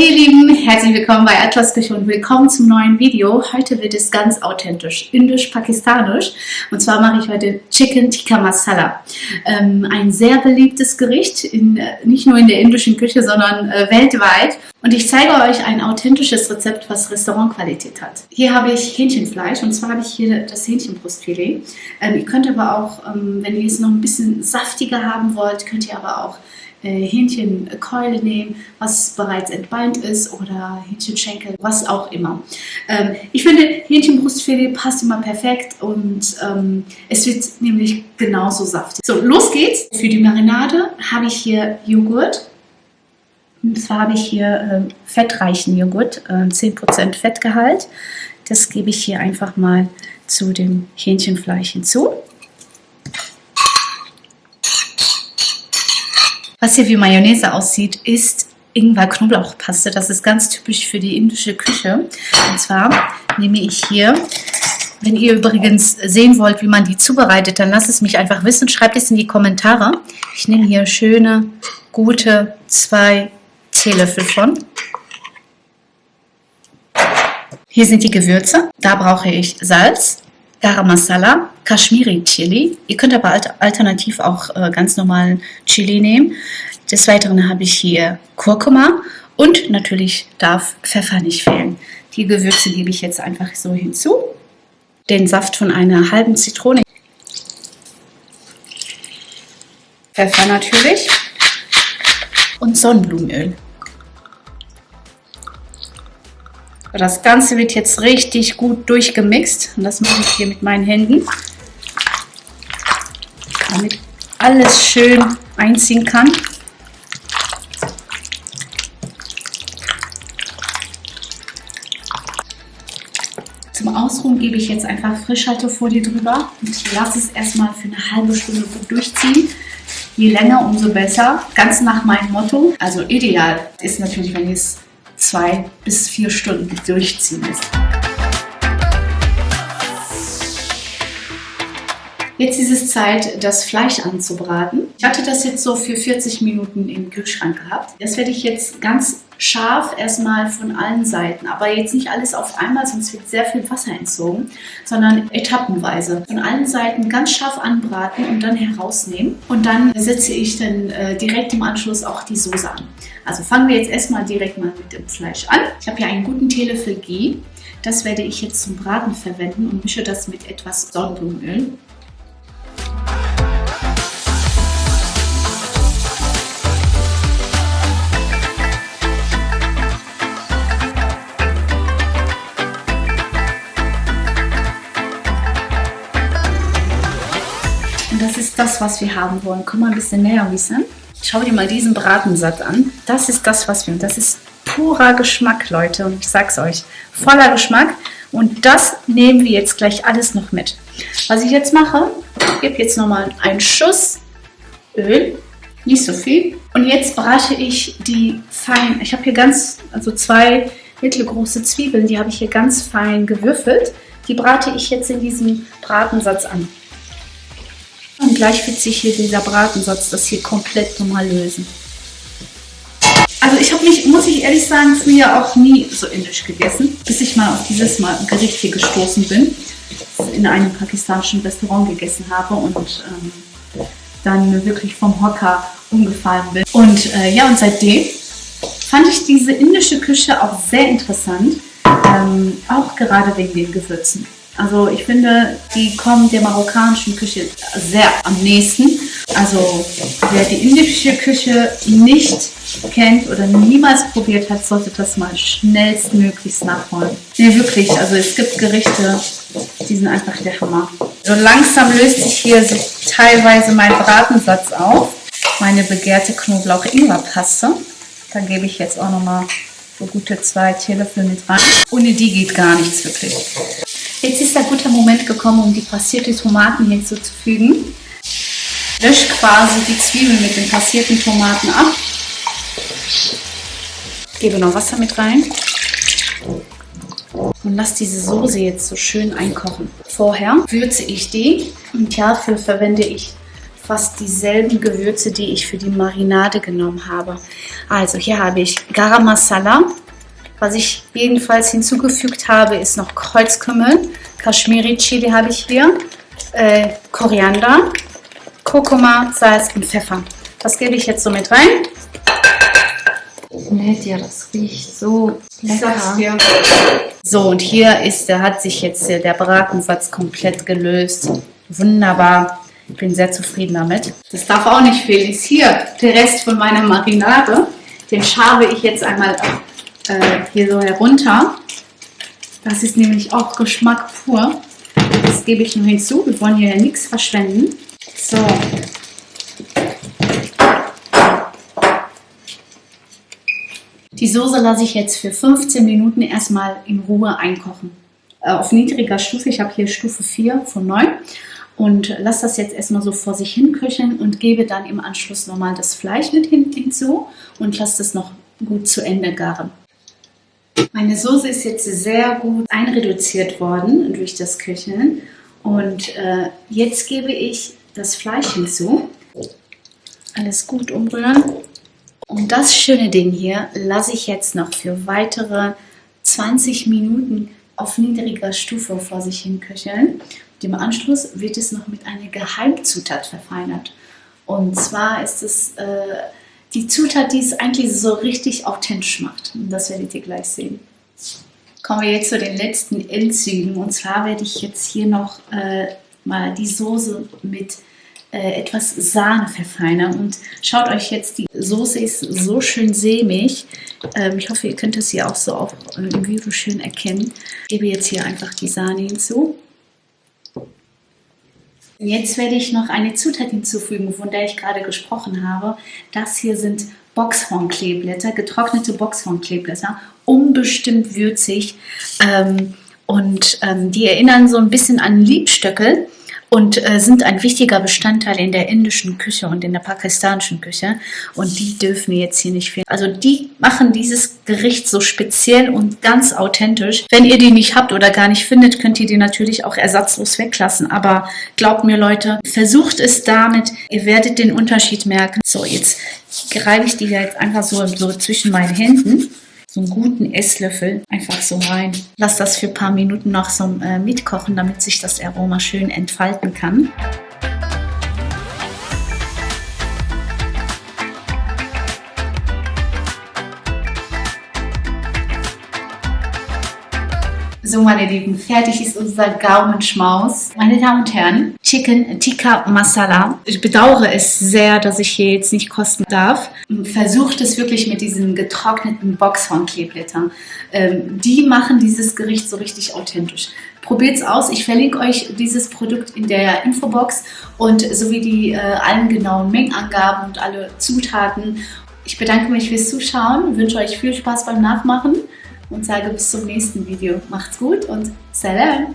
Hey ihr Lieben, herzlich willkommen bei Atlas Küche und willkommen zum neuen Video. Heute wird es ganz authentisch, indisch-pakistanisch. Und zwar mache ich heute Chicken Tikka Masala. Ähm, ein sehr beliebtes Gericht, in, äh, nicht nur in der indischen Küche, sondern äh, weltweit. Und ich zeige euch ein authentisches Rezept, was Restaurantqualität hat. Hier habe ich Hähnchenfleisch und zwar habe ich hier das Hähnchenbrustfilet. Ähm, ihr könnt aber auch, ähm, wenn ihr es noch ein bisschen saftiger haben wollt, könnt ihr aber auch Hähnchenkeule nehmen, was bereits entbeint ist oder Hähnchenschenkel, was auch immer. Ähm, ich finde, Hähnchenbrustfilet passt immer perfekt und ähm, es wird nämlich genauso saftig. So, los geht's. Für die Marinade habe ich hier Joghurt. Und zwar habe ich hier äh, fettreichen Joghurt, äh, 10% Fettgehalt. Das gebe ich hier einfach mal zu dem Hähnchenfleisch hinzu. Was hier wie Mayonnaise aussieht, ist Ingwer-Knoblauchpaste. Das ist ganz typisch für die indische Küche. Und zwar nehme ich hier, wenn ihr übrigens sehen wollt, wie man die zubereitet, dann lasst es mich einfach wissen. Schreibt es in die Kommentare. Ich nehme hier schöne, gute zwei Teelöffel von. Hier sind die Gewürze. Da brauche ich Salz, Garam Masala, Kashmiri Chili. Ihr könnt aber alternativ auch äh, ganz normalen Chili nehmen. Des Weiteren habe ich hier Kurkuma und natürlich darf Pfeffer nicht fehlen. Die Gewürze gebe ich jetzt einfach so hinzu. Den Saft von einer halben Zitrone. Pfeffer natürlich. Und Sonnenblumenöl. Das Ganze wird jetzt richtig gut durchgemixt. Und das mache ich hier mit meinen Händen. Damit alles schön einziehen kann. Zum Ausruhen gebe ich jetzt einfach Frischhaltefolie drüber und lasse es erstmal für eine halbe Stunde gut durchziehen. Je länger, umso besser. Ganz nach meinem Motto. Also ideal ist natürlich, wenn ihr es zwei bis vier Stunden durchziehen lässt. Jetzt ist es Zeit, das Fleisch anzubraten. Ich hatte das jetzt so für 40 Minuten im Kühlschrank gehabt. Das werde ich jetzt ganz scharf erstmal von allen Seiten, aber jetzt nicht alles auf einmal, sonst wird sehr viel Wasser entzogen, sondern etappenweise. Von allen Seiten ganz scharf anbraten und dann herausnehmen. Und dann setze ich dann äh, direkt im Anschluss auch die Soße an. Also fangen wir jetzt erstmal direkt mal mit dem Fleisch an. Ich habe hier einen guten Teelöffel Ghee. Das werde ich jetzt zum Braten verwenden und mische das mit etwas Sonnenblumenöl. Das ist das, was wir haben wollen. Komm mal ein bisschen näher, Wissen. Schau dir mal diesen Bratensatz an. Das ist das, was wir... Das ist purer Geschmack, Leute. Und ich sag's euch, voller Geschmack. Und das nehmen wir jetzt gleich alles noch mit. Was ich jetzt mache, ich gebe jetzt nochmal einen Schuss Öl. Nicht so viel. Und jetzt brate ich die fein... Ich habe hier ganz, also zwei mittelgroße Zwiebeln, die habe ich hier ganz fein gewürfelt. Die brate ich jetzt in diesem Bratensatz an. Gleich wird sich hier dieser Bratensatz das hier komplett nochmal lösen. Also ich habe mich, muss ich ehrlich sagen, früher auch nie so indisch gegessen, bis ich mal auf dieses mal Gericht hier gestoßen bin, in einem pakistanischen Restaurant gegessen habe und ähm, dann wirklich vom Hocker umgefallen bin. Und äh, ja, und seitdem fand ich diese indische Küche auch sehr interessant, ähm, auch gerade wegen den Gewürzen. Also ich finde, die kommen der marokkanischen Küche sehr am nächsten. Also wer die indische Küche nicht kennt oder niemals probiert hat, sollte das mal schnellstmöglichst nachholen. Nee, wirklich, also es gibt Gerichte, die sind einfach der Hammer. So langsam löst sich hier teilweise mein Bratensatz auf. Meine begehrte Knoblauch-Ingwer-Paste. Da gebe ich jetzt auch nochmal so gute zwei Teelöffel mit rein. Ohne die geht gar nichts wirklich. Jetzt ist der gute Moment gekommen, um die passierte Tomaten hinzuzufügen. Lösch quasi die Zwiebeln mit den passierten Tomaten ab. Gebe noch Wasser mit rein. Und lasse diese Soße jetzt so schön einkochen. Vorher würze ich die und dafür verwende ich fast dieselben Gewürze, die ich für die Marinade genommen habe. Also hier habe ich Garam Masala. Was ich jedenfalls hinzugefügt habe, ist noch Kreuzkümmel. Kashmiri Chili habe ich hier. Äh, Koriander, Kurkuma, Salz und Pfeffer. Das gebe ich jetzt so mit rein. Nett, ja, das riecht so lecker. So, und hier ist, der hat sich jetzt der Bratensatz komplett gelöst. Wunderbar. Ich bin sehr zufrieden damit. Das darf auch nicht fehlen. Ist hier der Rest von meiner Marinade. Den schabe ich jetzt einmal äh, hier so herunter. Das ist nämlich auch Geschmack pur. Das gebe ich nur hinzu. Wir wollen hier ja nichts verschwenden. So. Die Soße lasse ich jetzt für 15 Minuten erstmal in Ruhe einkochen. Äh, auf niedriger Stufe, ich habe hier Stufe 4 von 9 und lasse das jetzt erstmal so vor sich hin köcheln und gebe dann im Anschluss nochmal das Fleisch mit hinzu und lasse das noch gut zu Ende garen. Meine Soße ist jetzt sehr gut einreduziert worden durch das Köcheln und äh, jetzt gebe ich das Fleisch hinzu. Alles gut umrühren. Und das schöne Ding hier lasse ich jetzt noch für weitere 20 Minuten auf niedriger Stufe vor sich hin köcheln. Im Anschluss wird es noch mit einer Geheimzutat verfeinert. Und zwar ist es äh, die Zutat, die es eigentlich so richtig authentisch macht. Und das werdet ihr gleich sehen. Kommen wir jetzt zu den letzten Endzügen. Und zwar werde ich jetzt hier noch äh, mal die Soße mit äh, etwas Sahne verfeinern. Und schaut euch jetzt, die Soße ist so schön sämig. Ähm, ich hoffe, ihr könnt es hier auch so auch im Video schön erkennen. Ich gebe jetzt hier einfach die Sahne hinzu. Jetzt werde ich noch eine Zutat hinzufügen, von der ich gerade gesprochen habe. Das hier sind Boxhornkleeblätter, getrocknete Boxhornkleeblätter, unbestimmt würzig. Ähm, und ähm, die erinnern so ein bisschen an Liebstöckel und äh, sind ein wichtiger Bestandteil in der indischen Küche und in der pakistanischen Küche. Und die dürfen jetzt hier nicht fehlen. Also die machen dieses Gericht so speziell und ganz authentisch. Wenn ihr die nicht habt oder gar nicht findet, könnt ihr die natürlich auch ersatzlos weglassen. Aber glaubt mir Leute, versucht es damit. Ihr werdet den Unterschied merken. So, jetzt greife ich die jetzt einfach so, so zwischen meinen Händen so einen guten Esslöffel einfach so rein. Lass das für ein paar Minuten noch so äh, mitkochen, damit sich das Aroma schön entfalten kann. So, meine Lieben, fertig ist unser Gaumenschmaus. Meine Damen und Herren, Chicken Tikka Masala. Ich bedauere es sehr, dass ich hier jetzt nicht kosten darf. Versucht es wirklich mit diesen getrockneten Boxhornkleeblättern. Ähm, die machen dieses Gericht so richtig authentisch. Probiert es aus. Ich verlinke euch dieses Produkt in der Infobox und sowie die äh, allen genauen Mengenangaben und alle Zutaten. Ich bedanke mich fürs Zuschauen, wünsche euch viel Spaß beim Nachmachen und sage bis zum nächsten Video. Macht's gut und Salam!